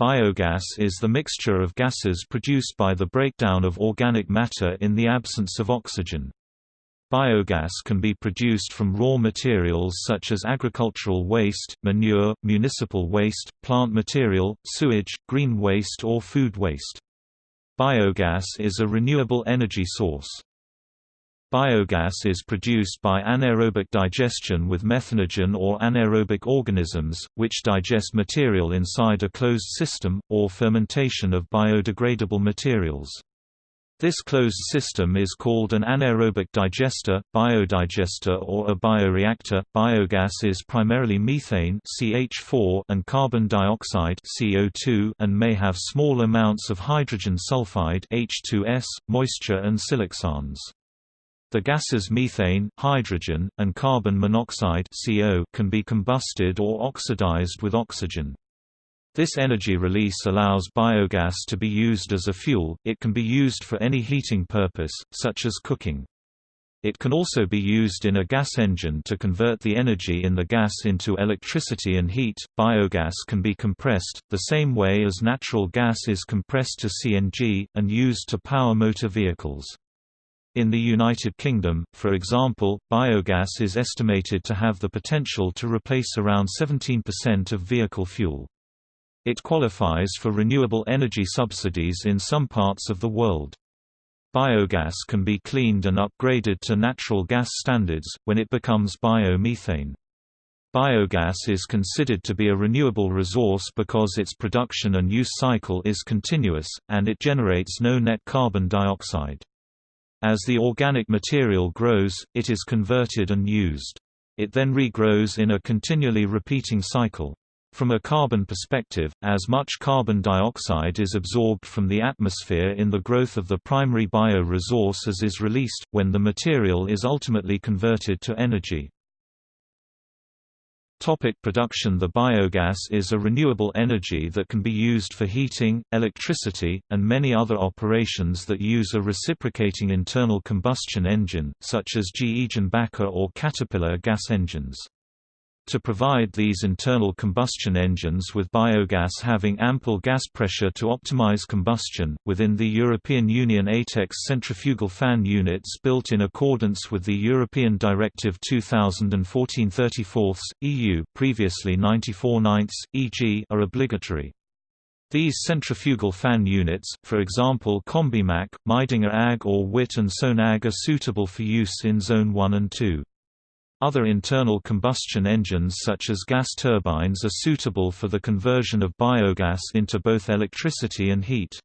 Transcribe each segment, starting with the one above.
Biogas is the mixture of gases produced by the breakdown of organic matter in the absence of oxygen. Biogas can be produced from raw materials such as agricultural waste, manure, municipal waste, plant material, sewage, green waste or food waste. Biogas is a renewable energy source. Biogas is produced by anaerobic digestion with methanogen or anaerobic organisms, which digest material inside a closed system, or fermentation of biodegradable materials. This closed system is called an anaerobic digester, biodigester or a bioreactor. Biogas is primarily methane (CH4) and carbon dioxide (CO2) and may have small amounts of hydrogen sulfide (H2S), moisture and siloxanes. The gases methane, hydrogen, and carbon monoxide CO can be combusted or oxidized with oxygen. This energy release allows biogas to be used as a fuel, it can be used for any heating purpose, such as cooking. It can also be used in a gas engine to convert the energy in the gas into electricity and heat. Biogas can be compressed, the same way as natural gas is compressed to CNG, and used to power motor vehicles. In the United Kingdom, for example, biogas is estimated to have the potential to replace around 17% of vehicle fuel. It qualifies for renewable energy subsidies in some parts of the world. Biogas can be cleaned and upgraded to natural gas standards, when it becomes biomethane. Biogas is considered to be a renewable resource because its production and use cycle is continuous, and it generates no net carbon dioxide. As the organic material grows, it is converted and used. It then regrows in a continually repeating cycle. From a carbon perspective, as much carbon dioxide is absorbed from the atmosphere in the growth of the primary bio-resource as is released, when the material is ultimately converted to energy. Topic production The biogas is a renewable energy that can be used for heating, electricity, and many other operations that use a reciprocating internal combustion engine, such as GE Jenbacher or Caterpillar gas engines. To provide these internal combustion engines with biogas having ample gas pressure to optimize combustion, within the European Union ATEX centrifugal fan units built in accordance with the European Directive 2014-34, EU previously 94 9 EG, are obligatory. These centrifugal fan units, for example Combimac, Meidinger AG or Witt and Sohn AG are suitable for use in Zone 1 and 2. Other internal combustion engines such as gas turbines are suitable for the conversion of biogas into both electricity and heat.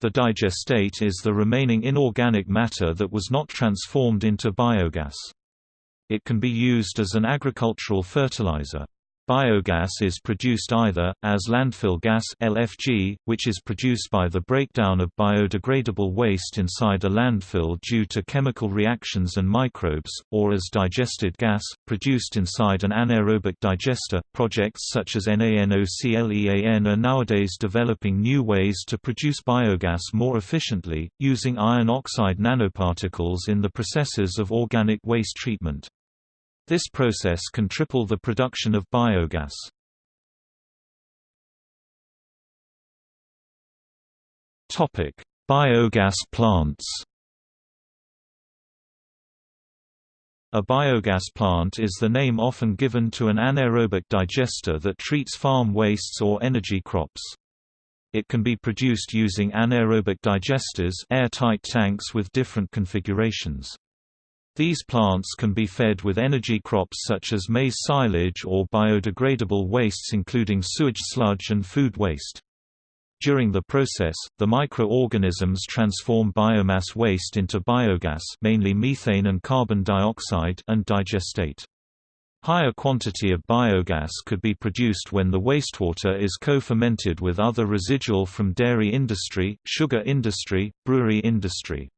The digestate is the remaining inorganic matter that was not transformed into biogas. It can be used as an agricultural fertilizer. Biogas is produced either, as landfill gas LFG, which is produced by the breakdown of biodegradable waste inside a landfill due to chemical reactions and microbes, or as digested gas, produced inside an anaerobic digester. Projects such as NANOCLEAN are nowadays developing new ways to produce biogas more efficiently, using iron oxide nanoparticles in the processes of organic waste treatment. This process can triple the production of biogas. Topic: Biogas plants. A biogas plant is the name often given to an anaerobic digester that treats farm wastes or energy crops. It can be produced using anaerobic digesters airtight tanks with different configurations. These plants can be fed with energy crops such as maize silage or biodegradable wastes including sewage sludge and food waste. During the process, the microorganisms transform biomass waste into biogas mainly methane and carbon dioxide and digestate. Higher quantity of biogas could be produced when the wastewater is co-fermented with other residual from dairy industry, sugar industry, brewery industry.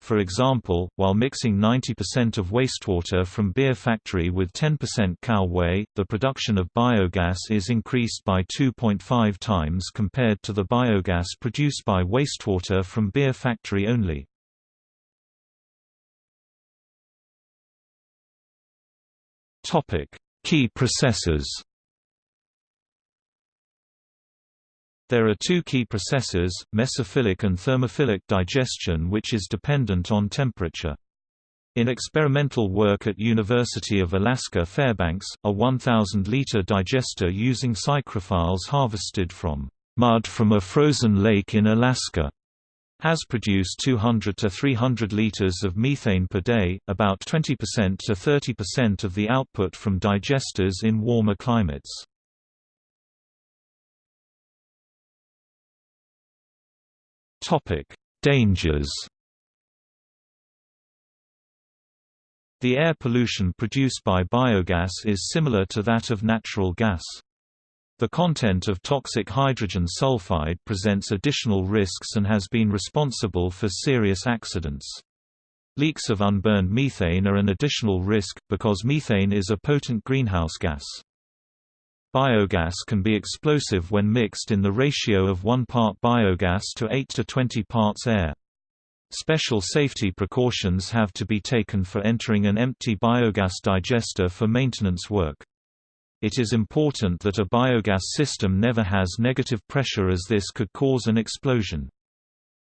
For example, while mixing 90% of wastewater from beer factory with 10% cow whey, the production of biogas is increased by 2.5 times compared to the biogas produced by wastewater from beer factory only. Key processes There are two key processes, mesophilic and thermophilic digestion which is dependent on temperature. In experimental work at University of Alaska Fairbanks, a 1,000-liter digester using psychrophiles harvested from mud from a frozen lake in Alaska has produced 200 to 300 liters of methane per day, about 20% to 30% of the output from digesters in warmer climates. Topic: Dangers. The air pollution produced by biogas is similar to that of natural gas. The content of toxic hydrogen sulfide presents additional risks and has been responsible for serious accidents. Leaks of unburned methane are an additional risk, because methane is a potent greenhouse gas. Biogas can be explosive when mixed in the ratio of 1 part biogas to 8 to 20 parts air. Special safety precautions have to be taken for entering an empty biogas digester for maintenance work. It is important that a biogas system never has negative pressure as this could cause an explosion.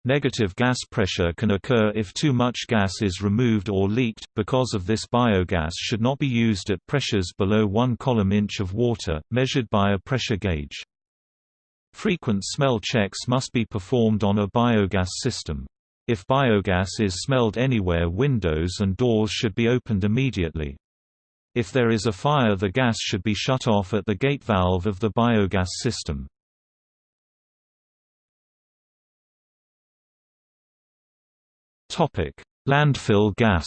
Negative gas pressure can occur if too much gas is removed or leaked, because of this biogas should not be used at pressures below 1 column inch of water, measured by a pressure gauge. Frequent smell checks must be performed on a biogas system. If biogas is smelled anywhere windows and doors should be opened immediately. If there is a fire the gas should be shut off at the gate valve of the biogas system. Landfill gas.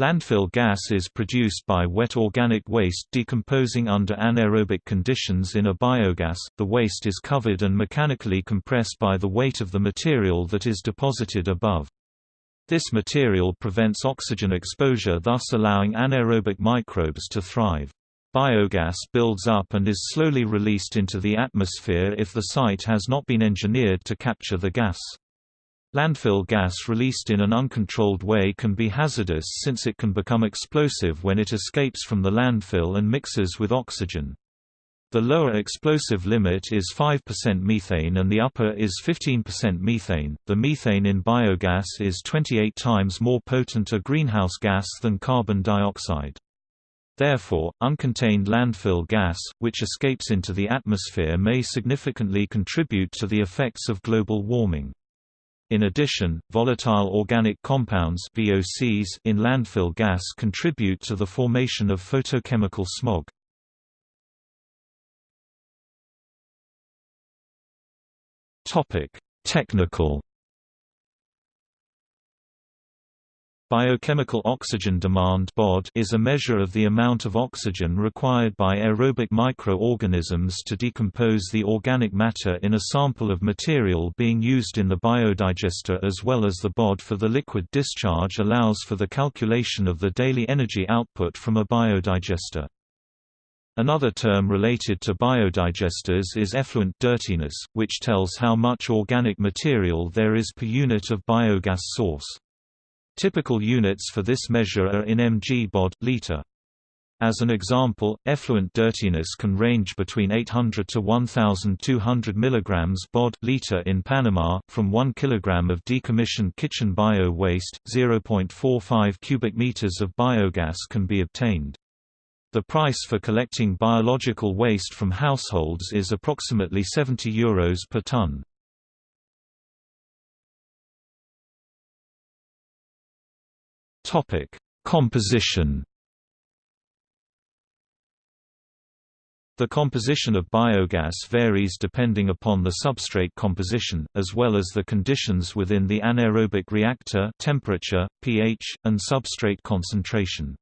Landfill gas is produced by wet organic waste decomposing under anaerobic conditions in a biogas. The waste is covered and mechanically compressed by the weight of the material that is deposited above. This material prevents oxygen exposure thus allowing anaerobic microbes to thrive. Biogas builds up and is slowly released into the atmosphere if the site has not been engineered to capture the gas. Landfill gas released in an uncontrolled way can be hazardous since it can become explosive when it escapes from the landfill and mixes with oxygen. The lower explosive limit is 5% methane and the upper is 15% methane. The methane in biogas is 28 times more potent a greenhouse gas than carbon dioxide. Therefore, uncontained landfill gas, which escapes into the atmosphere may significantly contribute to the effects of global warming. In addition, volatile organic compounds VOCs in landfill gas contribute to the formation of photochemical smog. Technical Biochemical oxygen demand is a measure of the amount of oxygen required by aerobic microorganisms to decompose the organic matter in a sample of material being used in the biodigester as well as the BOD for the liquid discharge allows for the calculation of the daily energy output from a biodigester. Another term related to biodigesters is effluent dirtiness, which tells how much organic material there is per unit of biogas source. Typical units for this measure are in mg bod liter. As an example, effluent dirtiness can range between 800 to 1200 mg bod liter in Panama. From 1 kg of decommissioned kitchen bio waste, 0.45 cubic meters of biogas can be obtained. The price for collecting biological waste from households is approximately 70 euros per ton. Topic: Composition. The composition of biogas varies depending upon the substrate composition, as well as the conditions within the anaerobic reactor temperature, pH, and substrate concentration.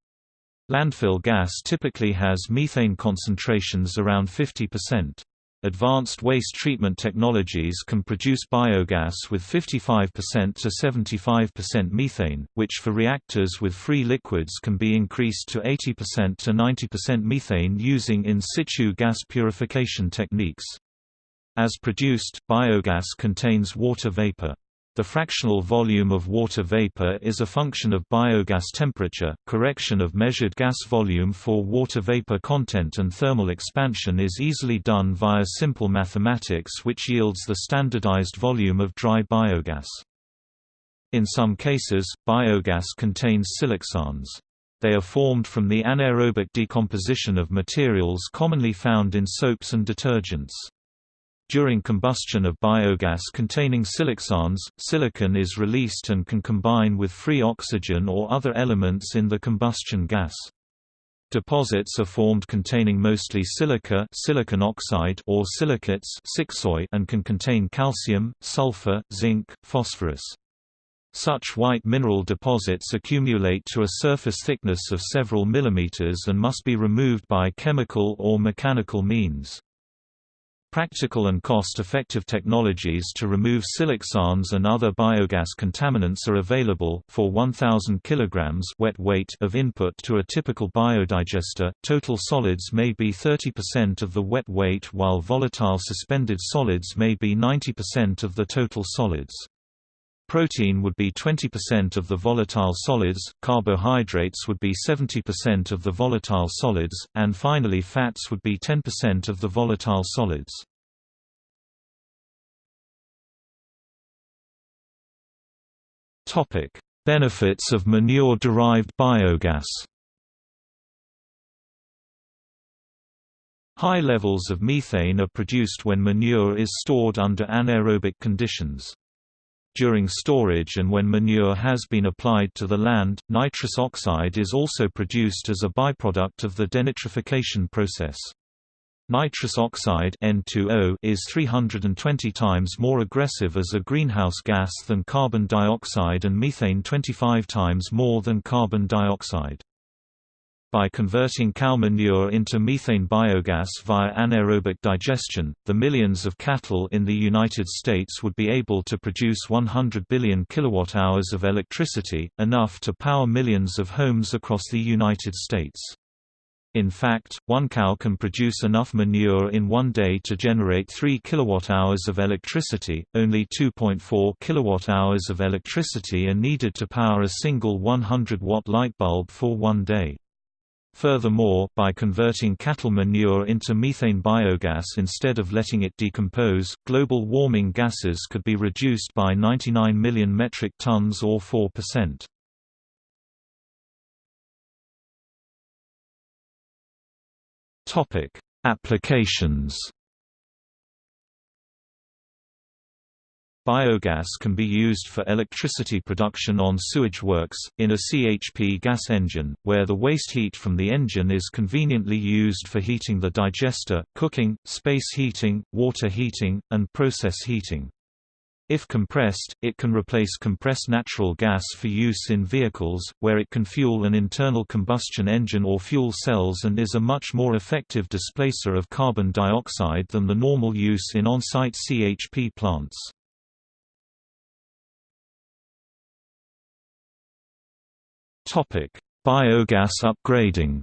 Landfill gas typically has methane concentrations around 50%. Advanced waste treatment technologies can produce biogas with 55% to 75% methane, which for reactors with free liquids can be increased to 80% to 90% methane using in situ gas purification techniques. As produced, biogas contains water vapor. The fractional volume of water vapor is a function of biogas temperature. Correction of measured gas volume for water vapor content and thermal expansion is easily done via simple mathematics which yields the standardized volume of dry biogas. In some cases, biogas contains siloxanes. They are formed from the anaerobic decomposition of materials commonly found in soaps and detergents. During combustion of biogas containing siloxanes, silicon is released and can combine with free oxygen or other elements in the combustion gas. Deposits are formed containing mostly silica silicon oxide or silicates and can contain calcium, sulfur, zinc, phosphorus. Such white mineral deposits accumulate to a surface thickness of several millimeters and must be removed by chemical or mechanical means. Practical and cost-effective technologies to remove siloxanes and other biogas contaminants are available. For 1000 kg wet weight of input to a typical biodigester, total solids may be 30% of the wet weight while volatile suspended solids may be 90% of the total solids. Protein would be 20% of the volatile solids, carbohydrates would be 70% of the volatile solids, and finally fats would be 10% of the volatile solids. Benefits of manure-derived biogas High levels of methane are produced when manure is stored under anaerobic conditions. During storage and when manure has been applied to the land, nitrous oxide is also produced as a byproduct of the denitrification process. Nitrous oxide N2O is 320 times more aggressive as a greenhouse gas than carbon dioxide and methane 25 times more than carbon dioxide. By converting cow manure into methane biogas via anaerobic digestion, the millions of cattle in the United States would be able to produce 100 billion kilowatt-hours of electricity, enough to power millions of homes across the United States. In fact, one cow can produce enough manure in one day to generate 3 kilowatt-hours of electricity. Only 2.4 kilowatt-hours of electricity are needed to power a single 100-watt light bulb for one day. Furthermore, by converting cattle manure into methane biogas instead of letting it decompose, global warming gases could be reduced by 99 million metric tons or 4%. Topic: Applications Biogas can be used for electricity production on sewage works, in a CHP gas engine, where the waste heat from the engine is conveniently used for heating the digester, cooking, space heating, water heating, and process heating. If compressed, it can replace compressed natural gas for use in vehicles, where it can fuel an internal combustion engine or fuel cells and is a much more effective displacer of carbon dioxide than the normal use in on-site CHP plants. Topic: Biogas upgrading.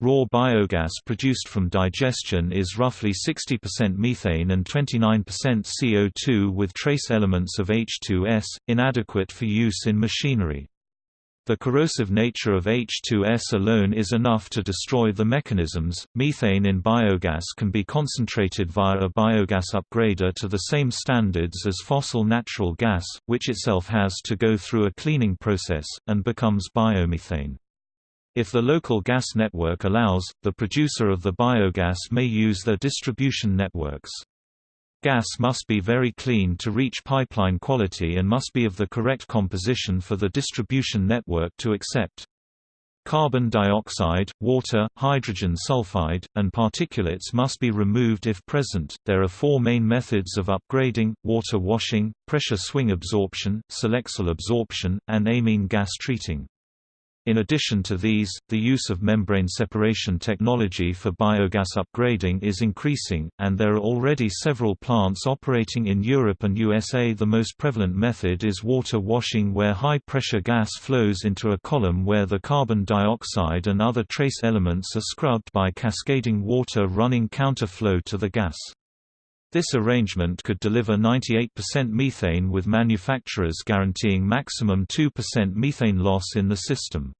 Raw biogas produced from digestion is roughly 60% methane and 29% CO2 with trace elements of H2S, inadequate for use in machinery. The corrosive nature of H2S alone is enough to destroy the mechanisms. Methane in biogas can be concentrated via a biogas upgrader to the same standards as fossil natural gas, which itself has to go through a cleaning process, and becomes biomethane. If the local gas network allows, the producer of the biogas may use their distribution networks. Gas must be very clean to reach pipeline quality and must be of the correct composition for the distribution network to accept. Carbon dioxide, water, hydrogen sulfide, and particulates must be removed if present. There are four main methods of upgrading water washing, pressure swing adsorption, Selexol absorption, and amine gas treating. In addition to these, the use of membrane separation technology for biogas upgrading is increasing, and there are already several plants operating in Europe and USA. The most prevalent method is water washing where high-pressure gas flows into a column where the carbon dioxide and other trace elements are scrubbed by cascading water running counterflow to the gas. This arrangement could deliver 98% methane with manufacturers guaranteeing maximum 2% methane loss in the system.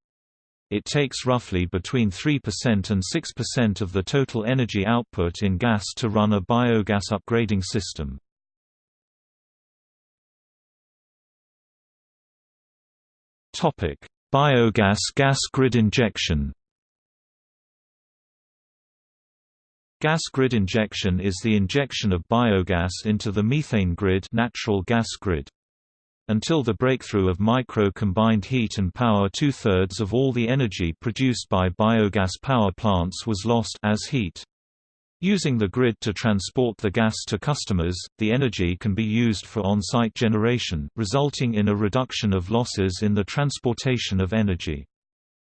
It takes roughly between 3% and 6% of the total energy output in gas to run a biogas upgrading system. Biogas gas grid injection Gas grid injection is the injection of biogas into the methane grid natural gas grid. Until the breakthrough of micro-combined heat and power two-thirds of all the energy produced by biogas power plants was lost as heat. Using the grid to transport the gas to customers, the energy can be used for on-site generation, resulting in a reduction of losses in the transportation of energy.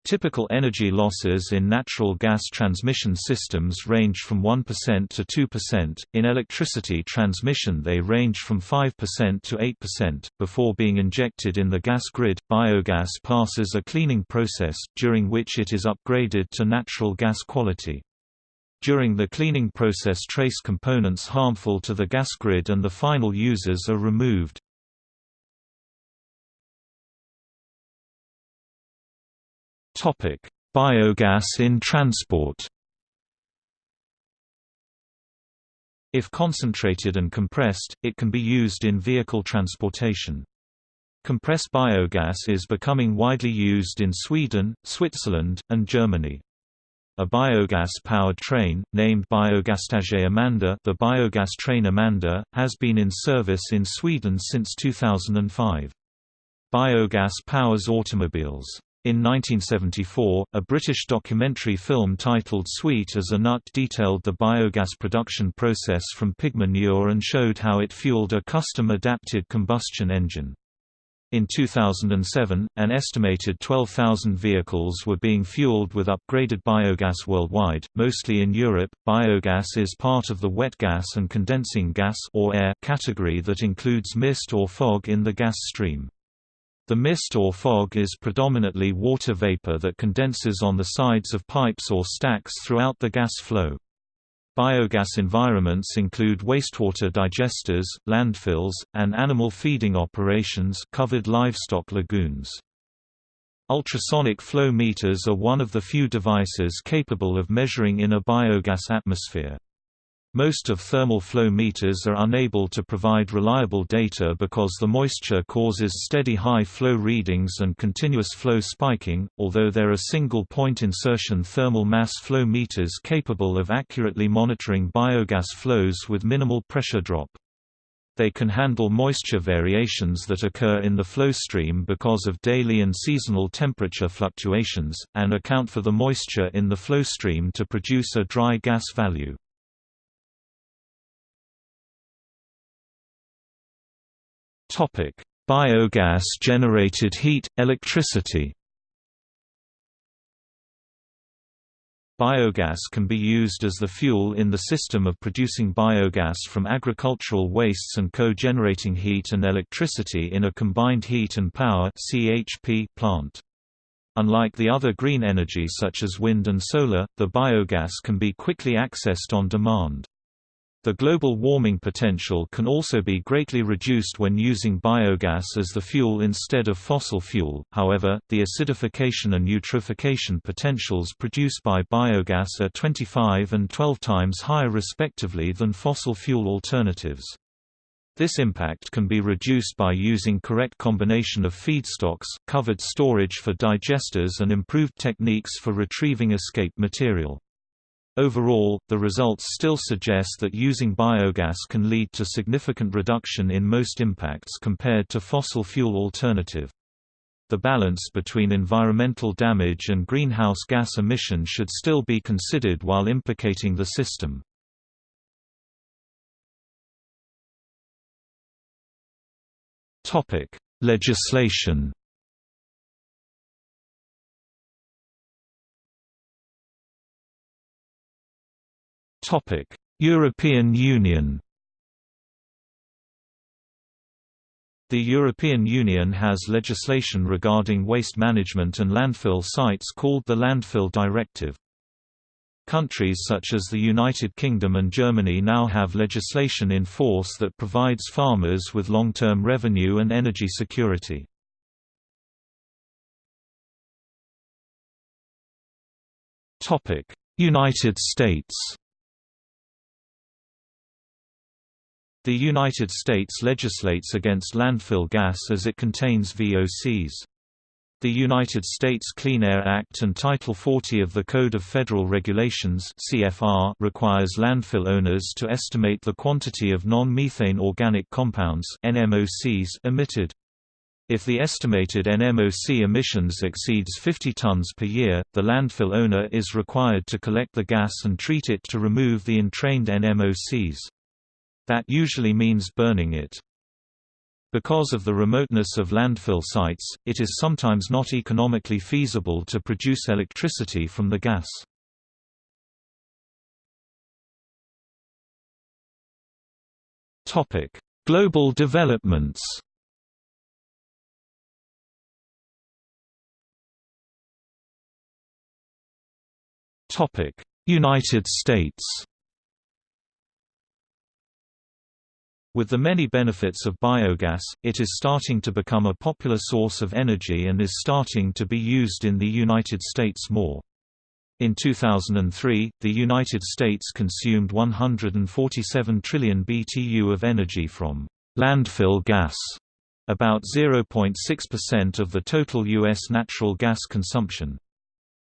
Typical energy losses in natural gas transmission systems range from 1% to 2%. In electricity transmission, they range from 5% to 8%. Before being injected in the gas grid, biogas passes a cleaning process, during which it is upgraded to natural gas quality. During the cleaning process trace components harmful to the gas grid and the final users are removed. Biogas in transport. If concentrated and compressed, it can be used in vehicle transportation. Compressed biogas is becoming widely used in Sweden, Switzerland, and Germany. A biogas-powered train, named Biogaståget Amanda the biogas train Amanda, has been in service in Sweden since 2005. Biogas powers automobiles. In 1974, a British documentary film titled Sweet as a Nut detailed the biogas production process from pig manure and showed how it fueled a custom-adapted combustion engine. In 2007, an estimated 12,000 vehicles were being fueled with upgraded biogas worldwide, mostly in Europe. Biogas is part of the wet gas and condensing gas or air category that includes mist or fog in the gas stream. The mist or fog is predominantly water vapor that condenses on the sides of pipes or stacks throughout the gas flow. Biogas environments include wastewater digesters, landfills, and animal feeding operations covered livestock lagoons. Ultrasonic flow meters are one of the few devices capable of measuring in a biogas atmosphere. Most of thermal flow meters are unable to provide reliable data because the moisture causes steady high flow readings and continuous flow spiking, although there are single-point insertion thermal mass flow meters capable of accurately monitoring biogas flows with minimal pressure drop. They can handle moisture variations that occur in the flow stream because of daily and seasonal temperature fluctuations, and account for the moisture in the flow stream to produce a dry gas value. Topic: Biogas generated heat, electricity. Biogas can be used as the fuel in the system of producing biogas from agricultural wastes and co-generating heat and electricity in a combined heat and power (CHP) plant. Unlike the other green energy such as wind and solar, the biogas can be quickly accessed on demand. The global warming potential can also be greatly reduced when using biogas as the fuel instead of fossil fuel, however, the acidification and eutrophication potentials produced by biogas are 25 and 12 times higher respectively than fossil fuel alternatives. This impact can be reduced by using correct combination of feedstocks, covered storage for digesters and improved techniques for retrieving escape material. Overall, the results still suggest that using biogas can lead to significant reduction in most impacts compared to fossil fuel alternative. The balance between environmental damage and greenhouse gas emission should still be considered while implicating the system. Legislation European Union The European Union has legislation regarding waste management and landfill sites called the Landfill Directive. Countries such as the United Kingdom and Germany now have legislation in force that provides farmers with long-term revenue and energy security. United States The United States legislates against landfill gas as it contains VOCs. The United States Clean Air Act and Title 40 of the Code of Federal Regulations CFR requires landfill owners to estimate the quantity of non-methane organic compounds NMOCs emitted. If the estimated NMOC emissions exceeds 50 tons per year, the landfill owner is required to collect the gas and treat it to remove the entrained NMOCs. That usually means burning it. Because of the remoteness of landfill sites, it is sometimes not economically feasible to produce electricity from the gas. Global developments United States With the many benefits of biogas, it is starting to become a popular source of energy and is starting to be used in the United States more. In 2003, the United States consumed 147 trillion BTU of energy from landfill gas, about 0.6% of the total U.S. natural gas consumption.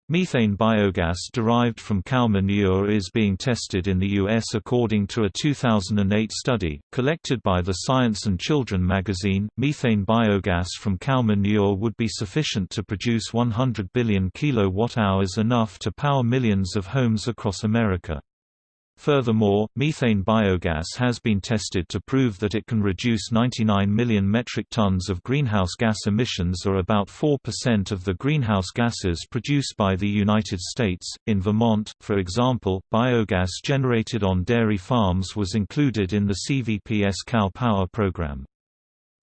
Methane biogas derived from cow manure is being tested in the U.S. according to a 2008 study, collected by the Science and Children magazine. Methane biogas from cow manure would be sufficient to produce 100 billion kilowatt-hours enough to power millions of homes across America. Furthermore, methane biogas has been tested to prove that it can reduce 99 million metric tons of greenhouse gas emissions or about 4% of the greenhouse gases produced by the United States. In Vermont, for example, biogas generated on dairy farms was included in the CVPS Cow Power program.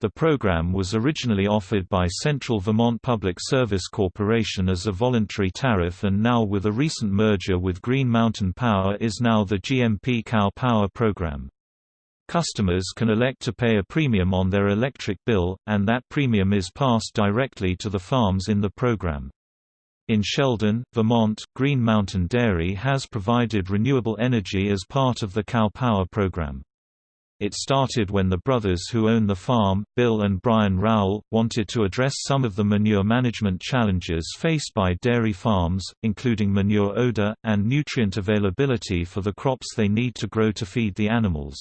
The program was originally offered by Central Vermont Public Service Corporation as a voluntary tariff and now with a recent merger with Green Mountain Power is now the GMP Cow Power program. Customers can elect to pay a premium on their electric bill, and that premium is passed directly to the farms in the program. In Sheldon, Vermont, Green Mountain Dairy has provided renewable energy as part of the Cow Power program. It started when the brothers who own the farm, Bill and Brian Rowell, wanted to address some of the manure management challenges faced by dairy farms, including manure odor, and nutrient availability for the crops they need to grow to feed the animals.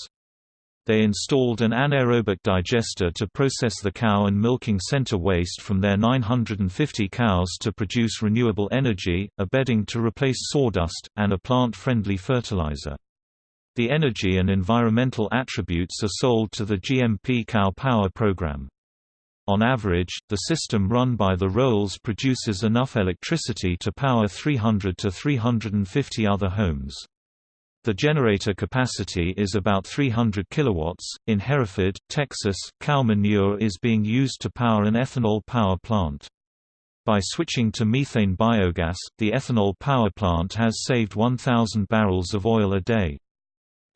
They installed an anaerobic digester to process the cow and milking center waste from their 950 cows to produce renewable energy, a bedding to replace sawdust, and a plant-friendly fertilizer. The energy and environmental attributes are sold to the GMP Cow Power program. On average, the system run by the Rowells produces enough electricity to power 300 to 350 other homes. The generator capacity is about 300 kilowatts. In Hereford, Texas, cow manure is being used to power an ethanol power plant. By switching to methane biogas, the ethanol power plant has saved 1,000 barrels of oil a day.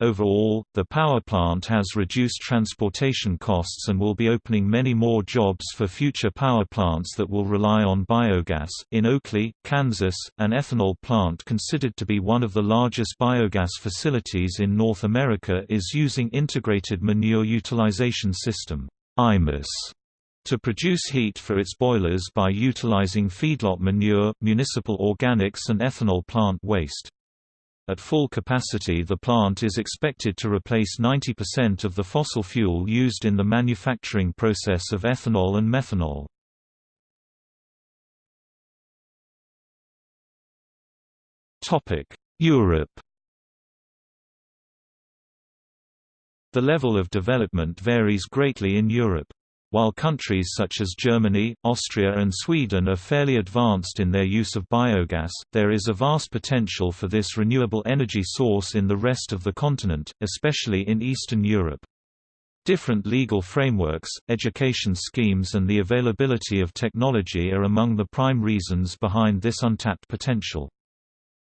Overall, the power plant has reduced transportation costs and will be opening many more jobs for future power plants that will rely on biogas. In Oakley, Kansas, an ethanol plant considered to be one of the largest biogas facilities in North America is using Integrated Manure Utilization System (IMUS) to produce heat for its boilers by utilizing feedlot manure, municipal organics and ethanol plant waste. At full capacity the plant is expected to replace 90% of the fossil fuel used in the manufacturing process of ethanol and methanol. Europe The level of development varies greatly in Europe. While countries such as Germany, Austria and Sweden are fairly advanced in their use of biogas, there is a vast potential for this renewable energy source in the rest of the continent, especially in Eastern Europe. Different legal frameworks, education schemes and the availability of technology are among the prime reasons behind this untapped potential.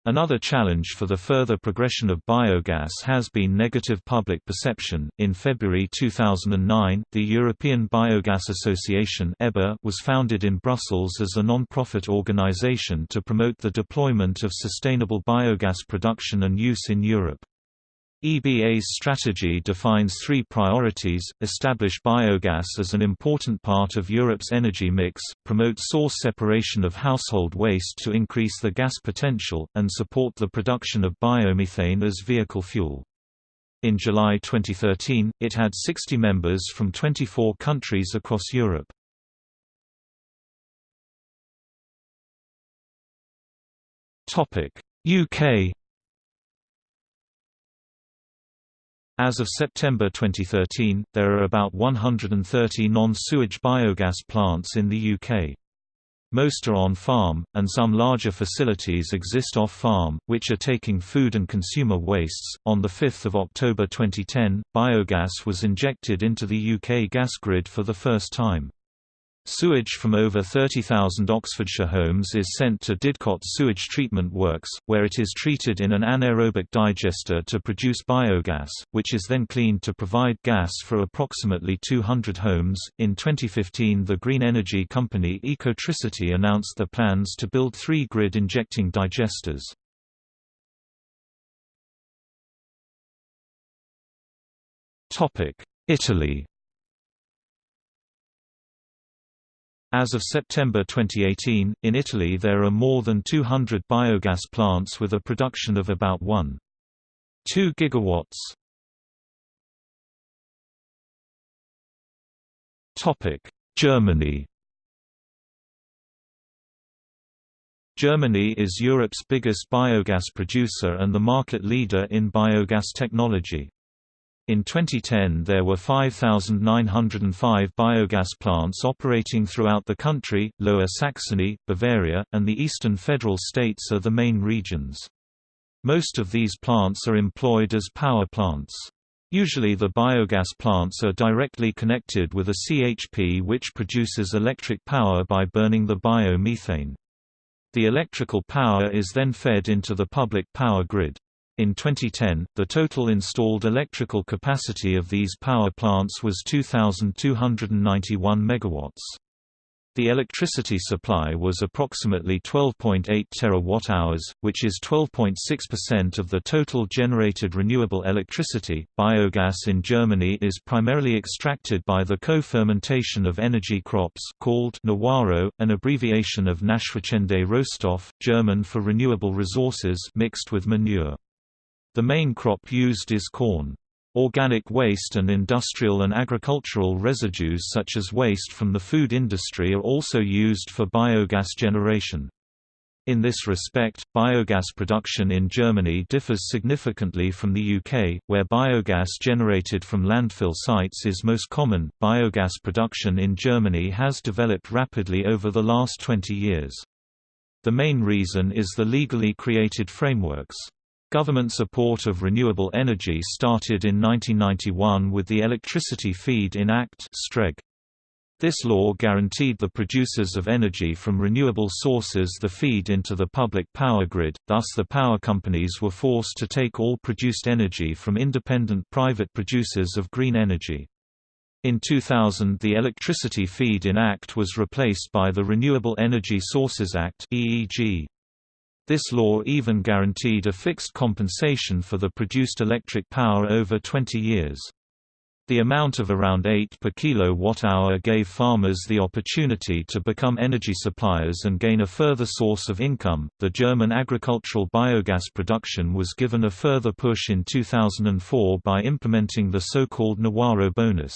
Another challenge for the further progression of biogas has been negative public perception. In February 2009, the European Biogas Association (EBA) was founded in Brussels as a non-profit organization to promote the deployment of sustainable biogas production and use in Europe. EBA's strategy defines three priorities, establish biogas as an important part of Europe's energy mix, promote source separation of household waste to increase the gas potential, and support the production of biomethane as vehicle fuel. In July 2013, it had 60 members from 24 countries across Europe. UK As of September 2013, there are about 130 non-sewage biogas plants in the UK. Most are on-farm, and some larger facilities exist off-farm, which are taking food and consumer wastes. On 5 October 2010, biogas was injected into the UK gas grid for the first time. Sewage from over 30,000 Oxfordshire homes is sent to Didcot Sewage Treatment Works, where it is treated in an anaerobic digester to produce biogas, which is then cleaned to provide gas for approximately 200 homes. In 2015, the green energy company Ecotricity announced the plans to build three grid injecting digesters. Italy As of September 2018, in Italy there are more than 200 biogas plants with a production of about 1.2 gigawatts. Topic: Germany. Germany is Europe's biggest biogas producer and the market leader in biogas technology. In 2010 there were 5,905 biogas plants operating throughout the country, Lower Saxony, Bavaria, and the eastern federal states are the main regions. Most of these plants are employed as power plants. Usually the biogas plants are directly connected with a CHP which produces electric power by burning the biomethane. The electrical power is then fed into the public power grid. In 2010, the total installed electrical capacity of these power plants was 2,291 MW. The electricity supply was approximately 12.8 terawatt-hours, which is 12.6% of the total generated renewable electricity. Biogas in Germany is primarily extracted by the co-fermentation of energy crops called Nawaro, an abbreviation of Nachwachsende Rohstoff, German for renewable resources mixed with manure. The main crop used is corn. Organic waste and industrial and agricultural residues such as waste from the food industry are also used for biogas generation. In this respect, biogas production in Germany differs significantly from the UK, where biogas generated from landfill sites is most common. Biogas production in Germany has developed rapidly over the last 20 years. The main reason is the legally created frameworks. Government support of renewable energy started in 1991 with the Electricity Feed-in Act This law guaranteed the producers of energy from renewable sources the feed into the public power grid, thus the power companies were forced to take all produced energy from independent private producers of green energy. In 2000 the Electricity Feed-in Act was replaced by the Renewable Energy Sources Act EEG. This law even guaranteed a fixed compensation for the produced electric power over 20 years. The amount of around 8 per kilowatt-hour gave farmers the opportunity to become energy suppliers and gain a further source of income. The German agricultural biogas production was given a further push in 2004 by implementing the so-called Nawaro bonus.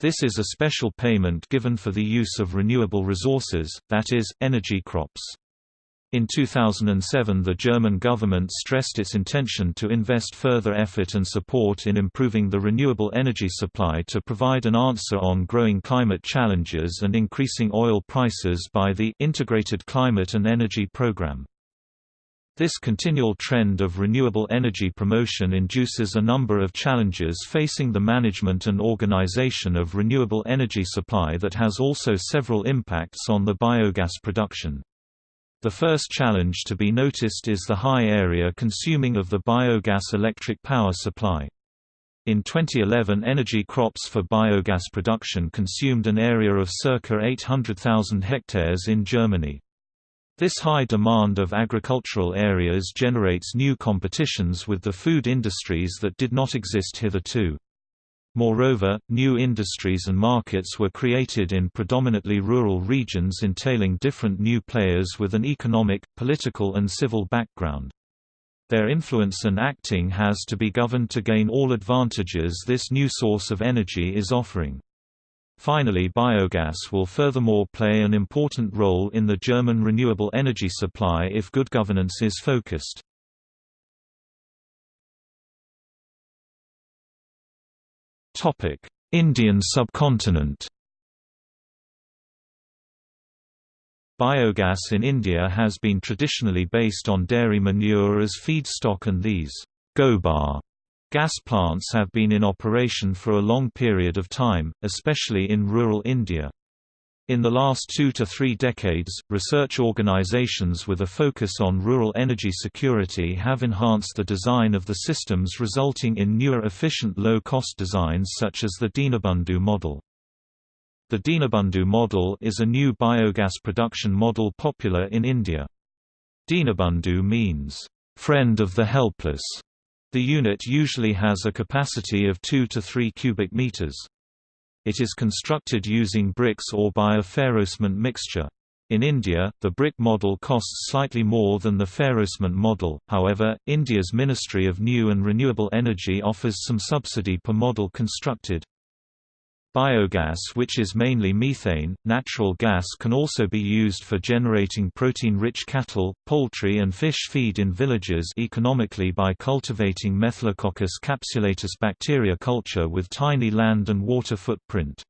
This is a special payment given for the use of renewable resources, that is, energy crops. In 2007 the German government stressed its intention to invest further effort and support in improving the renewable energy supply to provide an answer on growing climate challenges and increasing oil prices by the Integrated Climate and Energy Programme. This continual trend of renewable energy promotion induces a number of challenges facing the management and organization of renewable energy supply that has also several impacts on the biogas production. The first challenge to be noticed is the high area consuming of the biogas electric power supply. In 2011 energy crops for biogas production consumed an area of circa 800,000 hectares in Germany. This high demand of agricultural areas generates new competitions with the food industries that did not exist hitherto. Moreover, new industries and markets were created in predominantly rural regions entailing different new players with an economic, political and civil background. Their influence and acting has to be governed to gain all advantages this new source of energy is offering. Finally biogas will furthermore play an important role in the German renewable energy supply if good governance is focused. Indian subcontinent Biogas in India has been traditionally based on dairy manure as feedstock and these gobar gas plants have been in operation for a long period of time, especially in rural India. In the last two to three decades, research organizations with a focus on rural energy security have enhanced the design of the systems resulting in newer efficient low-cost designs such as the Dinabandhu model. The Dinabandhu model is a new biogas production model popular in India. Dinabandhu means, "...friend of the helpless". The unit usually has a capacity of 2 to 3 cubic meters. It is constructed using bricks or by a ferrocement mixture. In India, the brick model costs slightly more than the ferrocement model, however, India's Ministry of New and Renewable Energy offers some subsidy per model constructed. Biogas which is mainly methane, natural gas can also be used for generating protein-rich cattle, poultry and fish feed in villages economically by cultivating Methylococcus capsulatus bacteria culture with tiny land and water footprint.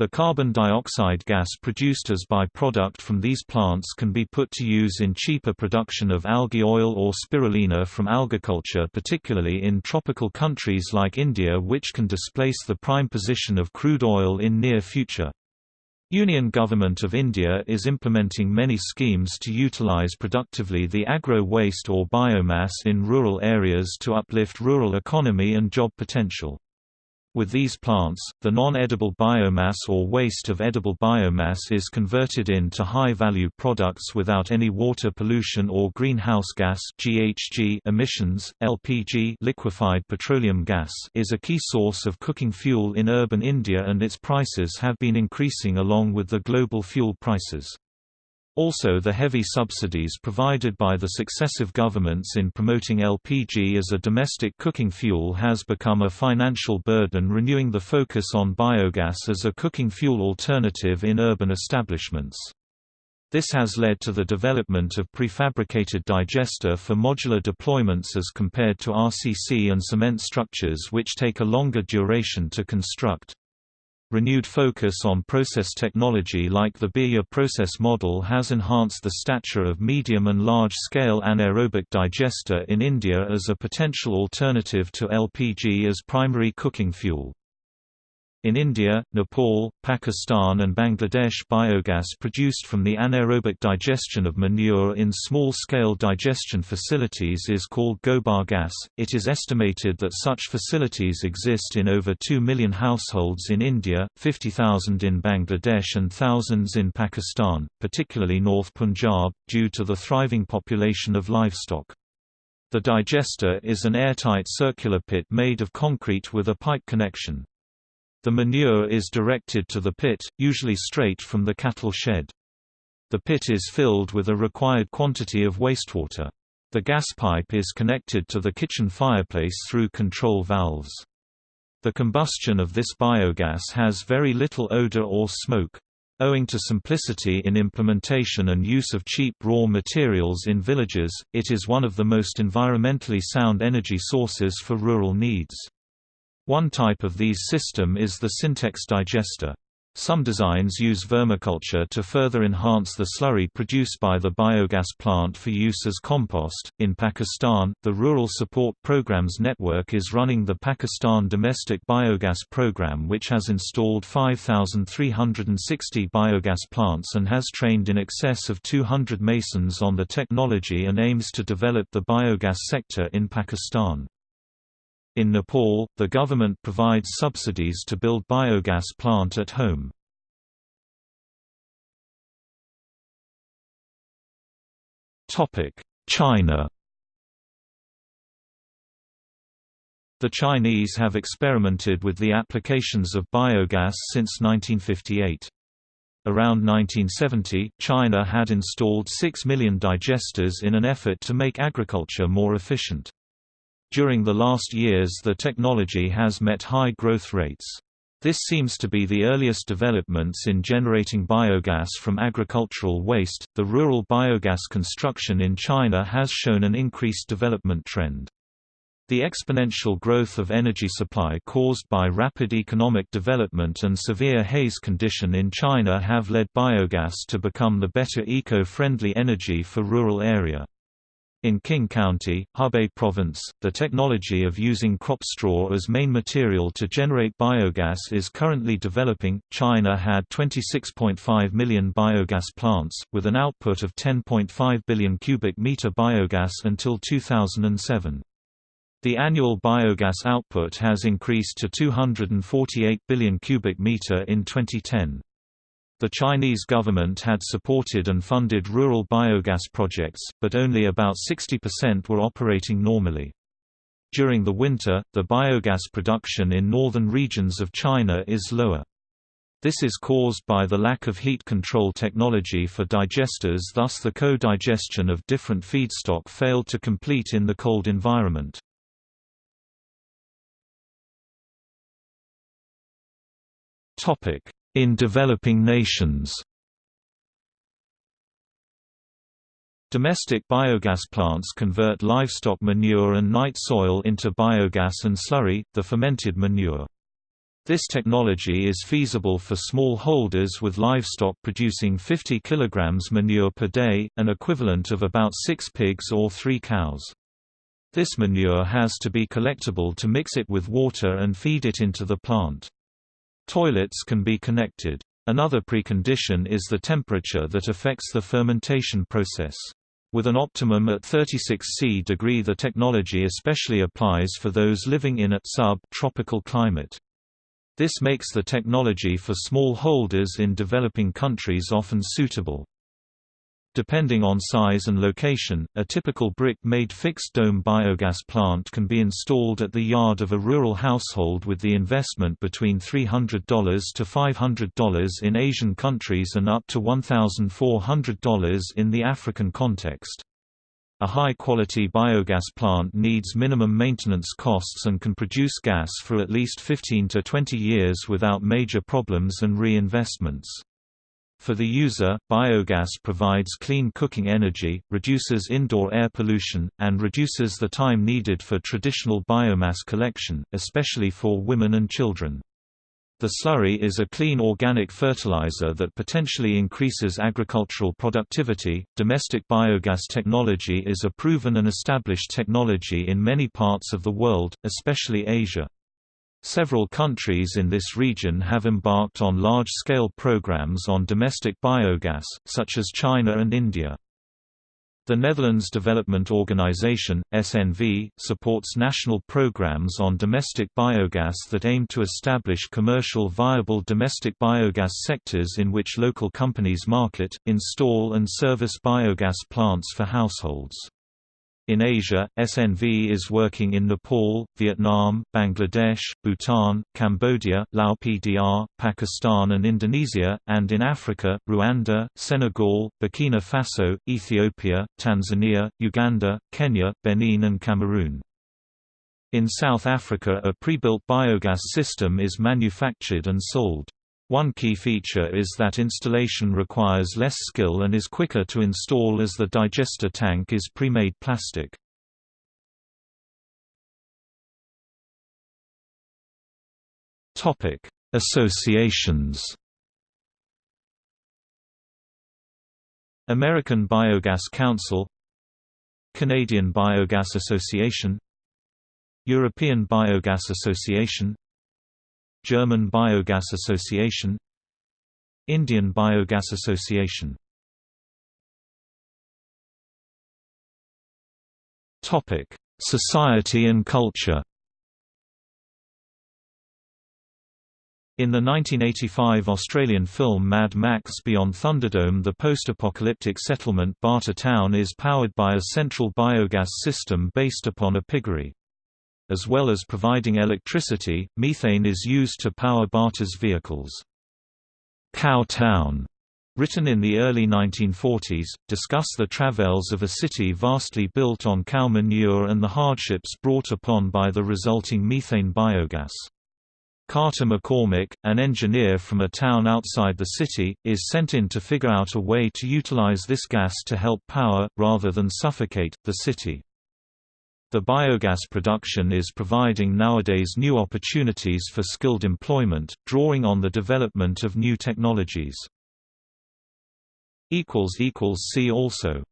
The carbon dioxide gas produced as by-product from these plants can be put to use in cheaper production of algae oil or spirulina from algaculture particularly in tropical countries like India which can displace the prime position of crude oil in near future. Union Government of India is implementing many schemes to utilize productively the agro-waste or biomass in rural areas to uplift rural economy and job potential. With these plants, the non-edible biomass or waste of edible biomass is converted into high-value products without any water pollution or greenhouse gas (GHG) emissions. LPG, liquefied petroleum gas, is a key source of cooking fuel in urban India and its prices have been increasing along with the global fuel prices. Also the heavy subsidies provided by the successive governments in promoting LPG as a domestic cooking fuel has become a financial burden renewing the focus on biogas as a cooking fuel alternative in urban establishments. This has led to the development of prefabricated digester for modular deployments as compared to RCC and cement structures which take a longer duration to construct. Renewed focus on process technology like the Birgas process model has enhanced the stature of medium and large-scale anaerobic digester in India as a potential alternative to LPG as primary cooking fuel. In India, Nepal, Pakistan and Bangladesh biogas produced from the anaerobic digestion of manure in small-scale digestion facilities is called gobar gas. It is estimated that such facilities exist in over 2 million households in India, 50,000 in Bangladesh and thousands in Pakistan, particularly North Punjab, due to the thriving population of livestock. The digester is an airtight circular pit made of concrete with a pipe connection. The manure is directed to the pit, usually straight from the cattle shed. The pit is filled with a required quantity of wastewater. The gas pipe is connected to the kitchen fireplace through control valves. The combustion of this biogas has very little odor or smoke. Owing to simplicity in implementation and use of cheap raw materials in villages, it is one of the most environmentally sound energy sources for rural needs. One type of these system is the Sintex digester. Some designs use vermiculture to further enhance the slurry produced by the biogas plant for use as compost. In Pakistan, the Rural Support Programs Network is running the Pakistan Domestic Biogas Program, which has installed 5,360 biogas plants and has trained in excess of 200 masons on the technology and aims to develop the biogas sector in Pakistan. In Nepal, the government provides subsidies to build biogas plant at home. China The Chinese have experimented with the applications of biogas since 1958. Around 1970, China had installed 6 million digesters in an effort to make agriculture more efficient. During the last years the technology has met high growth rates. This seems to be the earliest developments in generating biogas from agricultural waste. The rural biogas construction in China has shown an increased development trend. The exponential growth of energy supply caused by rapid economic development and severe haze condition in China have led biogas to become the better eco-friendly energy for rural area. In Qing County, Hebei Province, the technology of using crop straw as main material to generate biogas is currently developing. China had 26.5 million biogas plants, with an output of 10.5 billion cubic meter biogas until 2007. The annual biogas output has increased to 248 billion cubic meter in 2010. The Chinese government had supported and funded rural biogas projects, but only about 60% were operating normally. During the winter, the biogas production in northern regions of China is lower. This is caused by the lack of heat control technology for digesters thus the co-digestion of different feedstock failed to complete in the cold environment. In developing nations Domestic biogas plants convert livestock manure and night soil into biogas and slurry, the fermented manure. This technology is feasible for small holders with livestock producing 50 kg manure per day, an equivalent of about 6 pigs or 3 cows. This manure has to be collectible to mix it with water and feed it into the plant. Toilets can be connected. Another precondition is the temperature that affects the fermentation process. With an optimum at 36 C degree the technology especially applies for those living in a sub-tropical climate. This makes the technology for small holders in developing countries often suitable. Depending on size and location, a typical brick-made fixed-dome biogas plant can be installed at the yard of a rural household with the investment between $300 to $500 in Asian countries and up to $1,400 in the African context. A high-quality biogas plant needs minimum maintenance costs and can produce gas for at least 15 to 20 years without major problems and reinvestments. For the user, biogas provides clean cooking energy, reduces indoor air pollution, and reduces the time needed for traditional biomass collection, especially for women and children. The slurry is a clean organic fertilizer that potentially increases agricultural productivity. Domestic biogas technology is a proven and established technology in many parts of the world, especially Asia. Several countries in this region have embarked on large-scale programs on domestic biogas, such as China and India. The Netherlands Development Organization, SNV, supports national programs on domestic biogas that aim to establish commercial viable domestic biogas sectors in which local companies market, install and service biogas plants for households. In Asia, SNV is working in Nepal, Vietnam, Bangladesh, Bhutan, Cambodia, Lao PDR, Pakistan and Indonesia, and in Africa, Rwanda, Senegal, Burkina Faso, Ethiopia, Tanzania, Uganda, Kenya, Benin and Cameroon. In South Africa a pre-built biogas system is manufactured and sold. One key feature is that installation requires less skill and is quicker to install as the digester tank is pre-made plastic. Topic: Associations. American Biogas Council Canadian Biogas Association European Biogas Association German Biogas Association Indian Biogas Association Topic: Society and culture In the 1985 Australian film Mad Max Beyond Thunderdome the post-apocalyptic settlement Barter Town is powered by a central biogas system based upon a piggery. As well as providing electricity, methane is used to power Barter's vehicles. Cowtown, written in the early 1940s, discuss the travails of a city vastly built on cow manure and the hardships brought upon by the resulting methane biogas. Carter McCormick, an engineer from a town outside the city, is sent in to figure out a way to utilize this gas to help power, rather than suffocate, the city. The biogas production is providing nowadays new opportunities for skilled employment, drawing on the development of new technologies. See also